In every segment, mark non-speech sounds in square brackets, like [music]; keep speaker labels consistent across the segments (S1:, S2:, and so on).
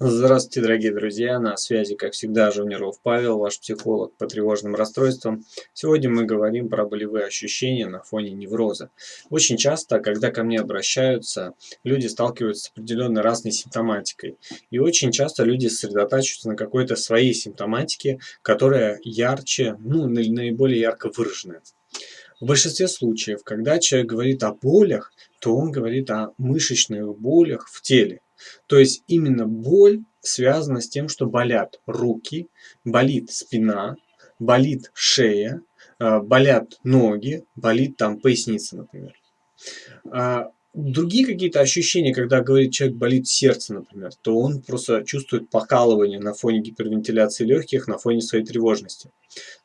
S1: Здравствуйте, дорогие друзья! На связи, как всегда, Жуниров Павел, ваш психолог по тревожным расстройствам. Сегодня мы говорим про болевые ощущения на фоне невроза. Очень часто, когда ко мне обращаются, люди сталкиваются с определенной разной симптоматикой. И очень часто люди сосредотачиваются на какой-то своей симптоматике, которая ярче, ну, наиболее ярко выраженная. В большинстве случаев, когда человек говорит о болях, то он говорит о мышечных болях в теле. То есть именно боль связана с тем, что болят руки, болит спина, болит шея, а, болят ноги, болит там поясница, например. А другие какие-то ощущения, когда говорит человек болит сердце, например, то он просто чувствует покалывание на фоне гипервентиляции легких, на фоне своей тревожности.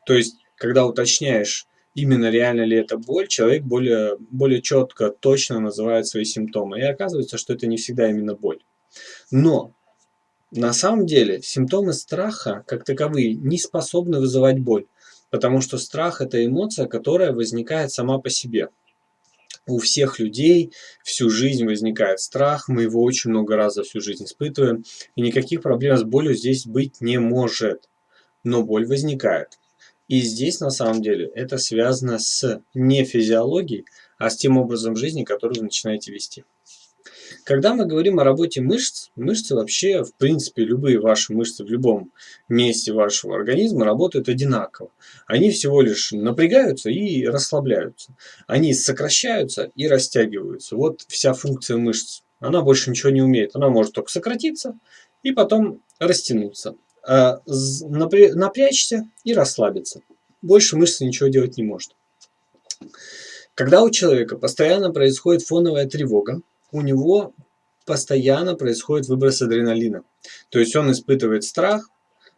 S1: То есть, когда уточняешь, именно реально ли это боль, человек более, более четко, точно называет свои симптомы. И оказывается, что это не всегда именно боль. Но на самом деле симптомы страха, как таковые, не способны вызывать боль, потому что страх – это эмоция, которая возникает сама по себе. У всех людей всю жизнь возникает страх, мы его очень много раз за всю жизнь испытываем, и никаких проблем с болью здесь быть не может. Но боль возникает. И здесь на самом деле это связано с не физиологией, а с тем образом жизни, который вы начинаете вести. Когда мы говорим о работе мышц, мышцы вообще, в принципе, любые ваши мышцы в любом месте вашего организма работают одинаково. Они всего лишь напрягаются и расслабляются. Они сокращаются и растягиваются. Вот вся функция мышц. Она больше ничего не умеет. Она может только сократиться и потом растянуться. А напрячься и расслабиться. Больше мышца ничего делать не может. Когда у человека постоянно происходит фоновая тревога, у него постоянно происходит выброс адреналина. То есть он испытывает страх,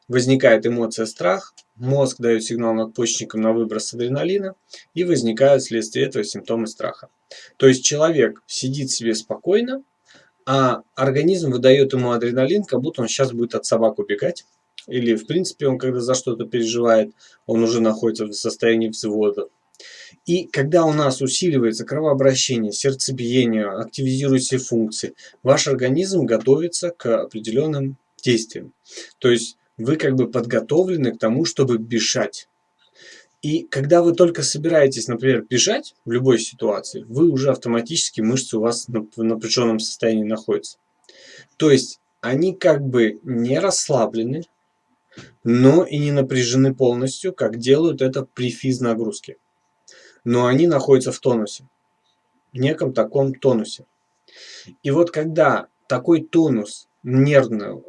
S1: возникает эмоция страх, мозг дает сигнал надпочечникам на выброс адреналина и возникают вследствие этого симптомы страха. То есть человек сидит себе спокойно, а организм выдает ему адреналин, как будто он сейчас будет от собак убегать. Или, в принципе, он когда за что-то переживает, он уже находится в состоянии взвода. И когда у нас усиливается кровообращение, сердцебиение, активизируются функции, ваш организм готовится к определенным действиям. То есть вы как бы подготовлены к тому, чтобы бежать. И когда вы только собираетесь, например, бежать в любой ситуации, вы уже автоматически, мышцы у вас в напряженном состоянии находятся. То есть они как бы не расслаблены, но и не напряжены полностью, как делают это при физнагрузке но они находятся в тонусе, в неком таком тонусе. И вот когда такой тонус, нервное,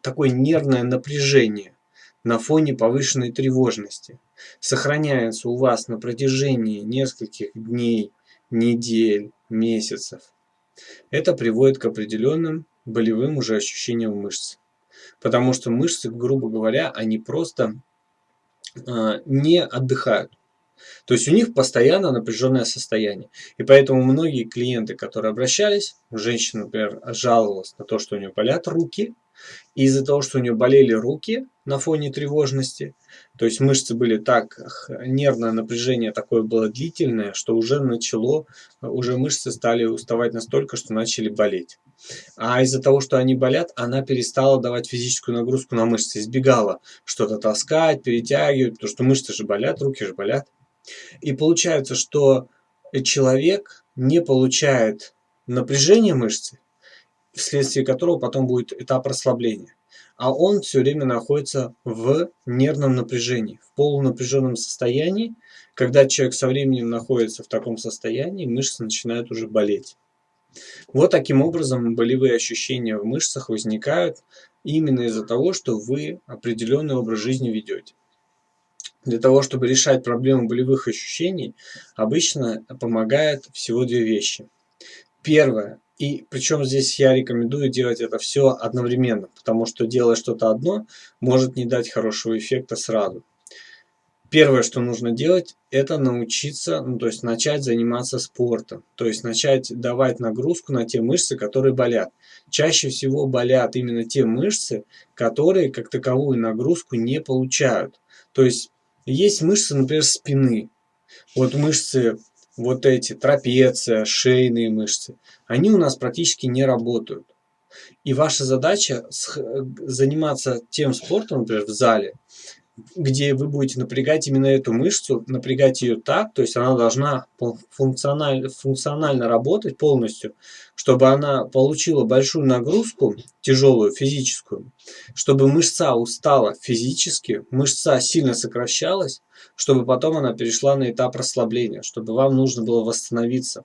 S1: такое нервное напряжение на фоне повышенной тревожности сохраняется у вас на протяжении нескольких дней, недель, месяцев, это приводит к определенным болевым уже ощущениям мышц. Потому что мышцы, грубо говоря, они просто э, не отдыхают. То есть у них постоянно напряженное состояние. И поэтому многие клиенты, которые обращались, женщина, например, жаловалась на то, что у нее болят руки, и из-за того, что у нее болели руки на фоне тревожности, то есть мышцы были так, нервное напряжение такое было длительное, что уже начало, уже мышцы стали уставать настолько, что начали болеть. А из-за того, что они болят, она перестала давать физическую нагрузку на мышцы, избегала что-то таскать, перетягивать, потому что мышцы же болят, руки же болят. И получается, что человек не получает напряжение мышцы, вследствие которого потом будет этап расслабления. А он все время находится в нервном напряжении, в полунапряженном состоянии. Когда человек со временем находится в таком состоянии, мышцы начинают уже болеть. Вот таким образом болевые ощущения в мышцах возникают именно из-за того, что вы определенный образ жизни ведете. Для того, чтобы решать проблему болевых ощущений, обычно помогает всего две вещи. Первое, и причем здесь я рекомендую делать это все одновременно, потому что делая что-то одно, может не дать хорошего эффекта сразу. Первое, что нужно делать, это научиться, ну, то есть начать заниматься спортом. То есть начать давать нагрузку на те мышцы, которые болят. Чаще всего болят именно те мышцы, которые как таковую нагрузку не получают. То есть есть мышцы, например, спины. Вот мышцы вот эти, трапеция, шейные мышцы. Они у нас практически не работают. И ваша задача заниматься тем спортом, например, в зале, где вы будете напрягать именно эту мышцу, напрягать ее так, то есть она должна функционально, функционально работать полностью, чтобы она получила большую нагрузку, тяжелую физическую, чтобы мышца устала физически, мышца сильно сокращалась, чтобы потом она перешла на этап расслабления, чтобы вам нужно было восстановиться.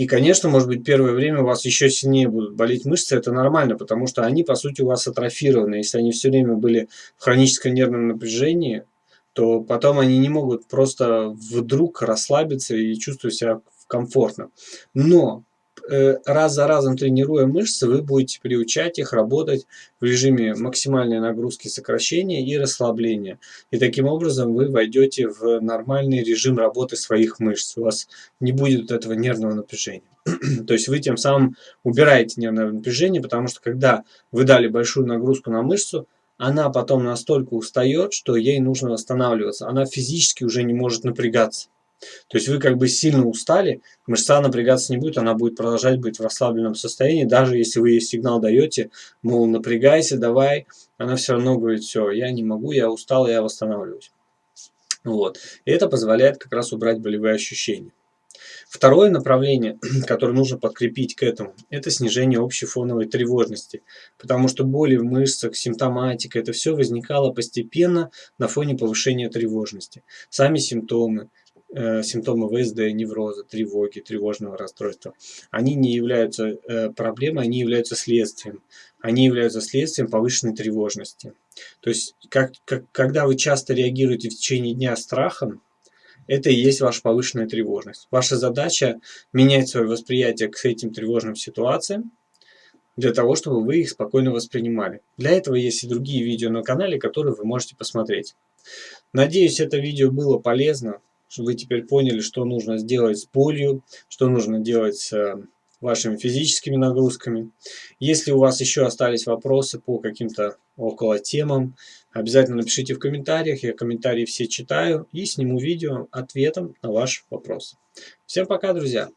S1: И, конечно, может быть, первое время у вас еще сильнее будут болеть мышцы, это нормально, потому что они, по сути, у вас атрофированы. Если они все время были в хроническом нервном напряжении, то потом они не могут просто вдруг расслабиться и чувствовать себя комфортно. Но раз за разом тренируя мышцы, вы будете приучать их работать в режиме максимальной нагрузки сокращения и расслабления. И таким образом вы войдете в нормальный режим работы своих мышц. У вас не будет этого нервного напряжения. [clears throat] То есть вы тем самым убираете нервное напряжение, потому что когда вы дали большую нагрузку на мышцу, она потом настолько устает, что ей нужно восстанавливаться. Она физически уже не может напрягаться. То есть вы как бы сильно устали, мышца напрягаться не будет, она будет продолжать быть в расслабленном состоянии, даже если вы ей сигнал даете, мол, напрягайся, давай, она все равно говорит, все, я не могу, я устал, я восстанавливаюсь. Вот. И это позволяет как раз убрать болевые ощущения. Второе направление, [clears throat] которое нужно подкрепить к этому, это снижение общей фоновой тревожности. Потому что боли в мышцах, симптоматика, это все возникало постепенно на фоне повышения тревожности. Сами симптомы, Э, симптомы ВСД, невроза, тревоги, тревожного расстройства, они не являются э, проблемой, они являются следствием. Они являются следствием повышенной тревожности. То есть, как, как, когда вы часто реагируете в течение дня страхом, это и есть ваша повышенная тревожность. Ваша задача менять свое восприятие к этим тревожным ситуациям, для того, чтобы вы их спокойно воспринимали. Для этого есть и другие видео на канале, которые вы можете посмотреть. Надеюсь, это видео было полезно чтобы вы теперь поняли, что нужно сделать с болью, что нужно делать с э, вашими физическими нагрузками. Если у вас еще остались вопросы по каким-то около темам, обязательно напишите в комментариях, я комментарии все читаю и сниму видео ответом на ваш вопрос. Всем пока, друзья!